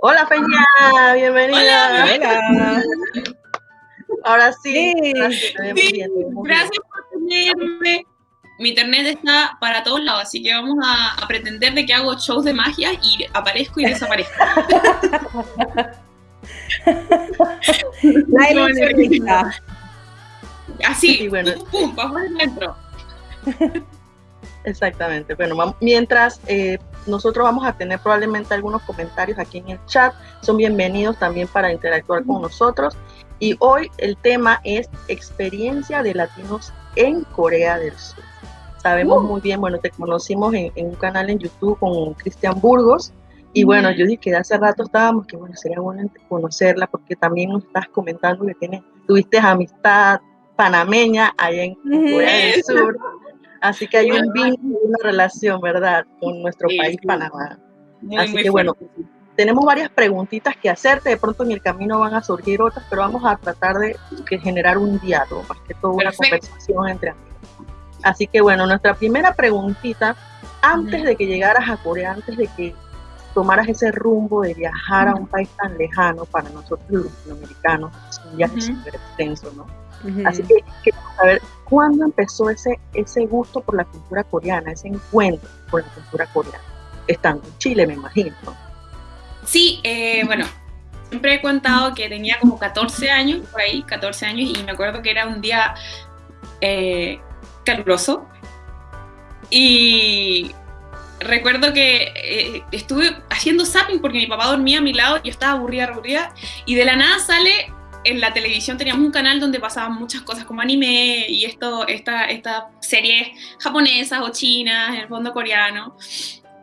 Hola Peña, bienvenida. Hola. Ahora sí. Sí. Gracias, Sí, bien, por tenerme. Mi internet está para todos lados, así que vamos a, a pretender de que hago shows de magia y aparezco y desaparezco. Ilusionista. Así, Sí, bueno. pum, pum. Exactamente. Bueno, mientras eh, nosotros vamos a tener probablemente algunos comentarios aquí en el chat, son bienvenidos también para interactuar con nosotros. Y hoy el tema es experiencia de latinos en Corea del Sur. Sabemos muy bien, bueno, te conocimos en, en un canal en YouTube con Cristian Burgos. Y bueno, yo dije que hace rato estábamos, que bueno, sería bueno conocerla porque también nos estás comentando que tienes, tuviste amistad panameña allá en. Corea del Sur. Así que hay un vínculo, una relación, ¿verdad?, con nuestro Sí, país, sí. Panamá. Muy, Así muy que bueno, tenemos varias preguntitas que hacerte, de pronto en el camino van a surgir otras, pero vamos a tratar de, de generar un diálogo, más que todo una Perfecto. conversación entre amigos. Así que bueno, nuestra primera preguntita, antes de que llegaras a Corea, antes de que tomaras ese rumbo de viajar a un país tan lejano para nosotros los latinoamericanos, es un viaje súper extenso, ¿no? Así que queremos saber cuándo empezó ese, ese gusto por la cultura coreana, ese encuentro con la cultura coreana. Estando en Chile, me imagino. ¿no? Sí, eh, bueno, siempre he contado que tenía como 14 años, por ahí, 14 años, y me acuerdo que era un día eh, caluroso. Y recuerdo que eh, estuve haciendo zapping porque mi papá dormía a mi lado, yo estaba aburrida, aburrida, y de la nada sale en la televisión teníamos un canal donde pasaban muchas cosas como anime y esto, esta, estas series japonesas o chinas, en el fondo coreano.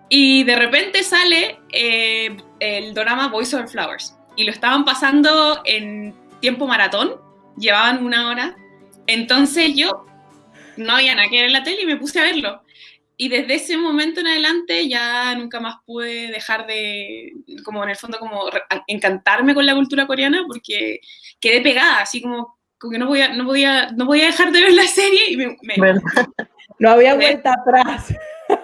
Y de repente sale eh, el drama Voice Over Flowers. Y lo estaban pasando en tiempo maratón, llevaban una hora. Entonces yo no había nada que ver en la tele y me puse a verlo. Y desde ese momento en adelante ya nunca más pude dejar de, como en el fondo, como encantarme con la cultura coreana porque quedé pegada, así como, como que no podía, no, podía, no podía dejar de ver la serie y me. No había vuelta atrás.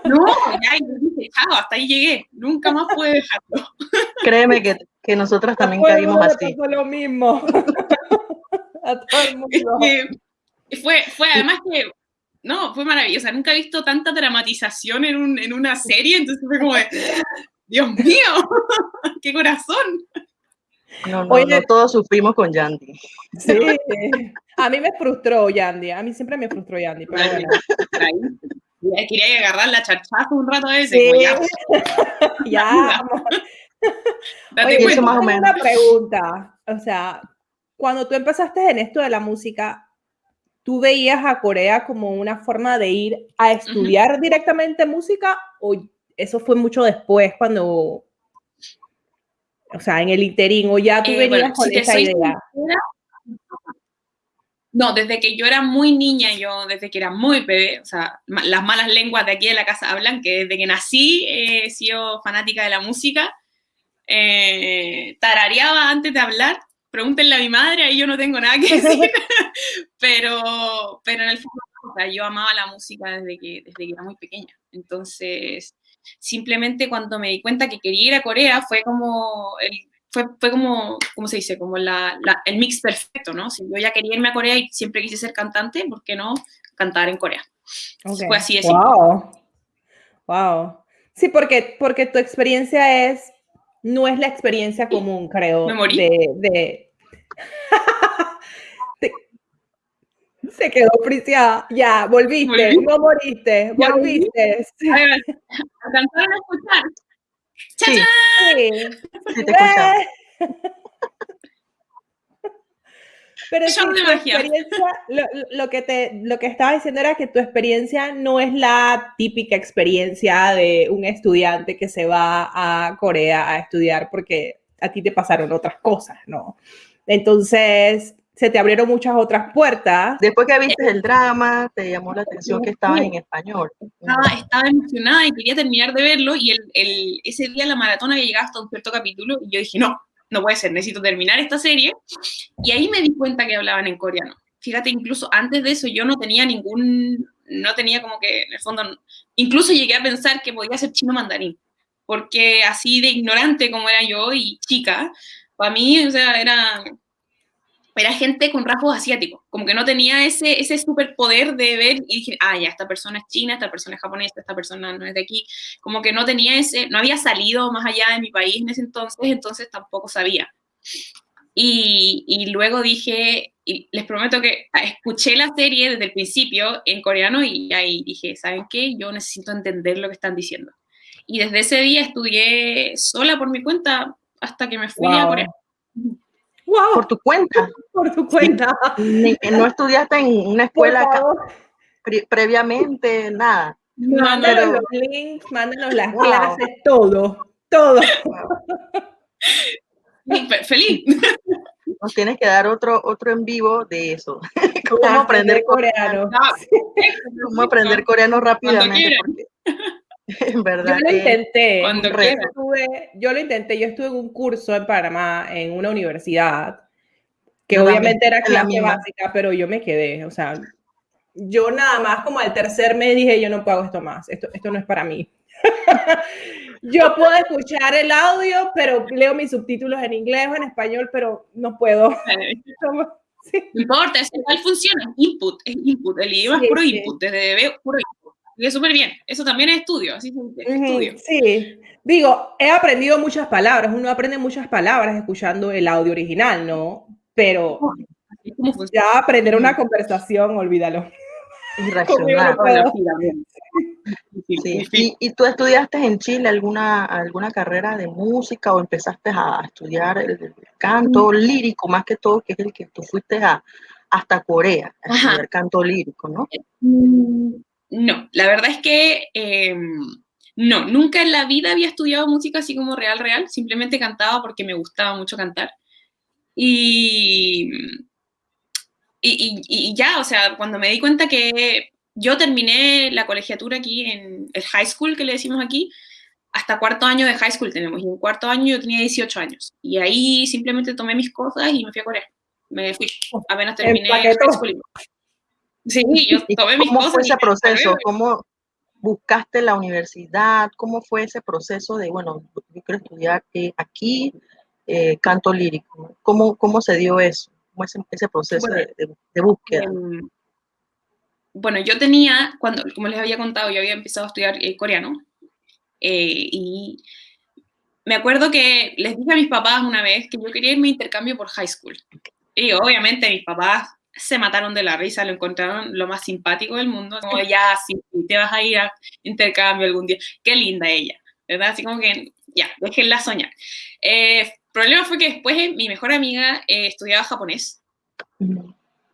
no, ya, dije, chao, hasta ahí llegué, nunca más pude dejarlo. Créeme que, que nosotras también caímos así. lo mismo. A todo el mundo. que fue, fue además que, no, fue maravillosa. Nunca he visto tanta dramatización en, un, en una serie, entonces fue como de, Dios mío, qué corazón. No, no, Oye. no todos sufrimos con Yandy. Sí. A mí me frustró Yandy. A mí siempre me frustró Yandy. Pero bueno. Quería agarrar la charchazo un rato a veces, Sí. como ya, Ya. date Oye, eso más o menos. una pregunta. O sea, cuando tú empezaste en esto de la música, ¿tú veías a Corea como una forma de ir a estudiar directamente música o eso fue mucho después cuando, o sea, en el interín o ya tú Eh, venías bueno, con si esa idea? sincera, No, desde que yo era muy niña, yo desde que era muy bebé, o sea, las malas lenguas de aquí de la casa hablan que desde que nací eh, he sido fanática de la música, eh, tarareaba antes de hablar, pregúntenle a mi madre, ahí yo no tengo nada que decir, pero, pero en el fondo, o sea, yo amaba la música desde que, desde que era muy pequeña, entonces simplemente cuando me di cuenta que quería ir a Corea fue como el fue, fue como, ¿cómo se dice? Como la, la- el mix perfecto, ¿no? Si yo ya quería irme a Corea y siempre quise ser cantante, ¿por qué no cantar en Corea? Fue así de simple. Wow. Wow. Sí, porque, porque tu experiencia es, no es la experiencia común, creo. Me morí. De, de... Se quedó friciada. Ya, volviste. Volví. No moriste. Ya. Volviste. Sí. A ver, ¿Alcanzaron a escuchar? Sí, sí te Eh. escuchamos. Pero sí, tu experiencia, lo, lo que te, lo que estaba diciendo era que tu experiencia no es la típica experiencia de un estudiante que se va a Corea a estudiar porque a ti te pasaron otras cosas, ¿no? Entonces, se te abrieron muchas otras puertas. Después que viste el drama, te llamó la atención que estaba en español. Estaba, estaba emocionada y quería terminar de verlo y el, el- ese día la maratón había llegado hasta un cierto capítulo y yo dije, no, no puede ser, necesito terminar esta serie. Y ahí me di cuenta que hablaban en coreano. Fíjate, incluso antes de eso yo no tenía ningún, no tenía como que, en el fondo, incluso llegué a pensar que podía ser chino mandarín, porque así de ignorante como era yo y chica, para mí, o sea, era, era gente con rasgos asiáticos, como que no tenía ese, ese superpoder de ver y dije, ah, ya, esta persona es china, esta persona es japonesa, esta persona no es de aquí, como que no tenía ese, no había salido más allá de mi país en ese entonces, entonces tampoco sabía. Y, y luego dije, y les prometo que escuché la serie desde el principio en coreano y ahí dije, ¿saben qué? Yo necesito entender lo que están diciendo. Y desde ese día estudié sola por mi cuenta hasta que me fui a Corea. Wow. Por tu cuenta. Por tu cuenta. no estudiaste en una escuela pre previamente, nada. Mándanos los links, mándanos las clases, todo, todo. Feliz. Nos tienes que dar otro, otro en vivo de eso. Cómo aprender coreano. Cómo aprender coreano rápidamente. en verdad. Yo lo intenté. Cuando yo, estuve, yo lo intenté. Yo estuve en un curso en Panamá, en una universidad, que obviamente era clase básica, pero yo me quedé. O sea, yo nada más como al tercer mes dije, yo no pago esto más. Esto, esto no es para mí. Yo puedo escuchar el audio, pero leo mis subtítulos en inglés o en español, pero no puedo. No importa, es igual funciona. Input, es input. El idioma es puro input, desde bebé, puro input. Es súper bien. Eso también es estudio, así es estudio. Sí. Digo, he aprendido muchas palabras. Uno aprende muchas palabras escuchando el audio original, ¿no? Pero ya aprender una conversación, olvídalo. ¿Y, tú estudiaste en Chile alguna, alguna carrera de música o empezaste a estudiar el, canto mm. lírico, más que todo, que es el que tú fuiste a, hasta Corea a estudiar canto lírico, ¿no? No, la verdad es que em, no, nunca en la vida había estudiado música así como real, real, simplemente cantaba porque me gustaba mucho cantar. Y, y, y, ya, o sea, cuando me di cuenta que yo terminé la colegiatura aquí en el high school, que le decimos aquí, hasta cuarto año de high school tenemos, y en cuarto año yo tenía 18 años, y ahí simplemente tomé mis cosas y me fui a Corea. Me fui, apenas terminé el high school. Sí, yo tomé mis cosas. ¿Cómo fue ese proceso? ¿Cómo buscaste la universidad? ¿Cómo fue ese proceso de, bueno, yo quiero estudiar eh, aquí eh, canto lírico? ¿Cómo, ¿Cómo se dio eso? ¿Cómo es ese proceso de, de, búsqueda? Em, bueno, yo tenía, cuando, como les había contado, yo había empezado a estudiar eh, coreano y me acuerdo que les dije a mis papás una vez que yo quería irme a intercambio por high school. Y obviamente mis papás se mataron de la risa, lo encontraron lo más simpático del mundo, como ya, si te vas a ir a intercambio algún día, qué linda ella, ¿verdad? Así como que, ya, déjenla soñar. El eh, problema fue que después mi mejor amiga estudiaba japonés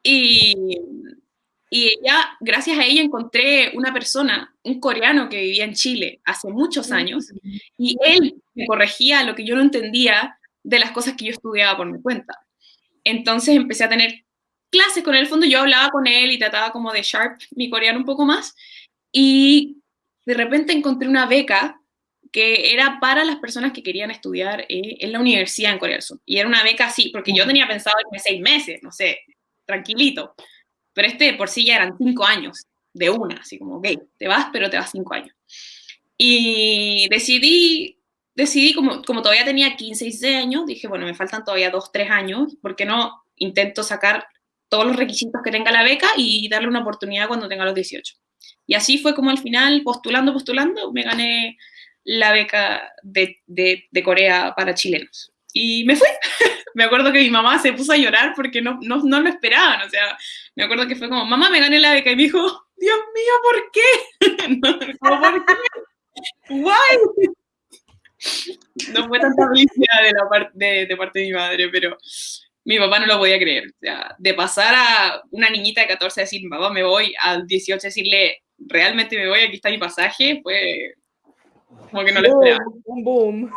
y y ella, gracias a ella, encontré una persona, un coreano que vivía en Chile hace muchos años, y él me corregía lo que yo no entendía de las cosas que yo estudiaba por mi cuenta. Entonces empecé a tener clases con él, el fondo yo hablaba con él y trataba como de sharp mi coreano un poco más, y de repente encontré una beca que era para las personas que querían estudiar eh, en la universidad en Corea del Sur. Y era una beca así, porque yo tenía pensado irme seis meses, no sé, tranquilito. Pero este por sí ya eran cinco años de una, así como, ok, te vas, pero te vas cinco años. Y decidí, decidí como, como todavía tenía 15, 16 años, dije, bueno, me faltan todavía dos, tres años, ¿por qué no intento sacar todos los requisitos que tenga la beca y darle una oportunidad cuando tenga los 18? Y así fue como al final, postulando, postulando, me gané la beca de, de, de Corea para chilenos. Y me fui. me acuerdo que mi mamá se puso a llorar porque no, no, no, lo esperaban. O sea, me acuerdo que fue como, mamá, me gané la beca. Y me dijo, Dios mío, ¿por qué? no, ¿por qué? Guay. No fue tanta felicidad de, la parte de, de parte de mi madre, pero mi papá no lo podía creer. O sea, de pasar a una niñita de 14 a decir, papá, me voy, al 18 decirle, realmente me voy, aquí está mi pasaje, fue como que no lo esperaba. Un boom.